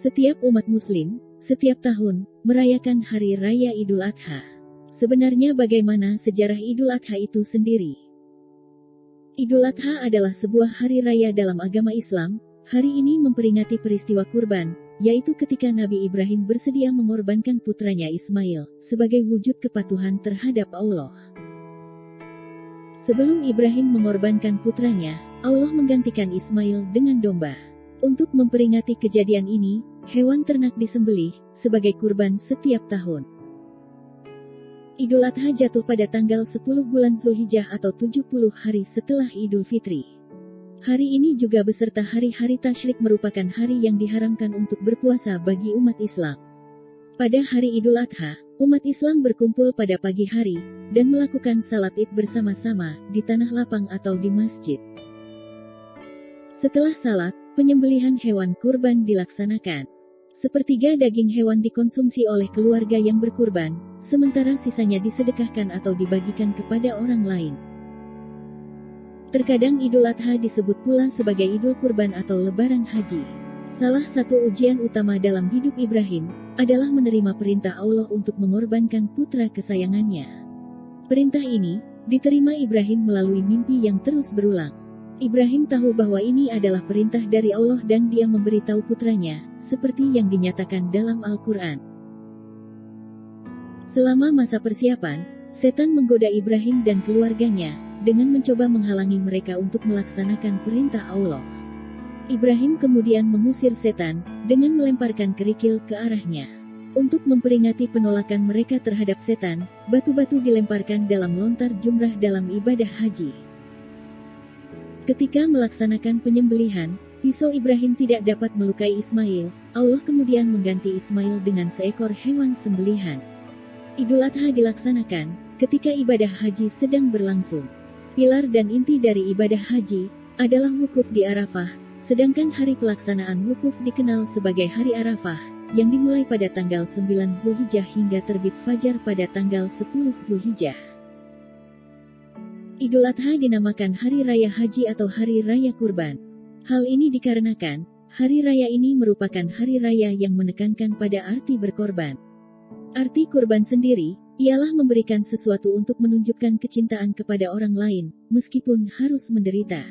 Setiap umat muslim, setiap tahun, merayakan Hari Raya Idul Adha. Sebenarnya bagaimana sejarah Idul Adha itu sendiri? Idul Adha adalah sebuah hari raya dalam agama Islam. Hari ini memperingati peristiwa kurban, yaitu ketika Nabi Ibrahim bersedia mengorbankan putranya Ismail sebagai wujud kepatuhan terhadap Allah. Sebelum Ibrahim mengorbankan putranya, Allah menggantikan Ismail dengan domba. Untuk memperingati kejadian ini, hewan ternak disembelih sebagai kurban setiap tahun. Idul Adha jatuh pada tanggal 10 bulan Zulhijjah atau 70 hari setelah Idul Fitri. Hari ini juga beserta hari-hari tasyrik merupakan hari yang diharamkan untuk berpuasa bagi umat Islam. Pada hari Idul Adha, umat Islam berkumpul pada pagi hari dan melakukan salat id bersama-sama di tanah lapang atau di masjid. Setelah salat, Penyembelihan hewan kurban dilaksanakan. Sepertiga daging hewan dikonsumsi oleh keluarga yang berkurban, sementara sisanya disedekahkan atau dibagikan kepada orang lain. Terkadang Idul Adha disebut pula sebagai Idul Kurban atau Lebaran Haji. Salah satu ujian utama dalam hidup Ibrahim adalah menerima perintah Allah untuk mengorbankan putra kesayangannya. Perintah ini diterima Ibrahim melalui mimpi yang terus berulang. Ibrahim tahu bahwa ini adalah perintah dari Allah dan dia memberitahu putranya, seperti yang dinyatakan dalam Al-Quran. Selama masa persiapan, setan menggoda Ibrahim dan keluarganya, dengan mencoba menghalangi mereka untuk melaksanakan perintah Allah. Ibrahim kemudian mengusir setan, dengan melemparkan kerikil ke arahnya. Untuk memperingati penolakan mereka terhadap setan, batu-batu dilemparkan dalam lontar jumrah dalam ibadah haji. Ketika melaksanakan penyembelihan, pisau Ibrahim tidak dapat melukai Ismail. Allah kemudian mengganti Ismail dengan seekor hewan sembelihan. Idul Adha dilaksanakan ketika ibadah haji sedang berlangsung. Pilar dan inti dari ibadah haji adalah wukuf di Arafah, sedangkan hari pelaksanaan wukuf dikenal sebagai Hari Arafah, yang dimulai pada tanggal 9 Zulhijjah hingga terbit fajar pada tanggal 10 Zulhijjah. Idul Adha dinamakan Hari Raya Haji atau Hari Raya Kurban. Hal ini dikarenakan, hari raya ini merupakan hari raya yang menekankan pada arti berkorban. Arti kurban sendiri, ialah memberikan sesuatu untuk menunjukkan kecintaan kepada orang lain, meskipun harus menderita.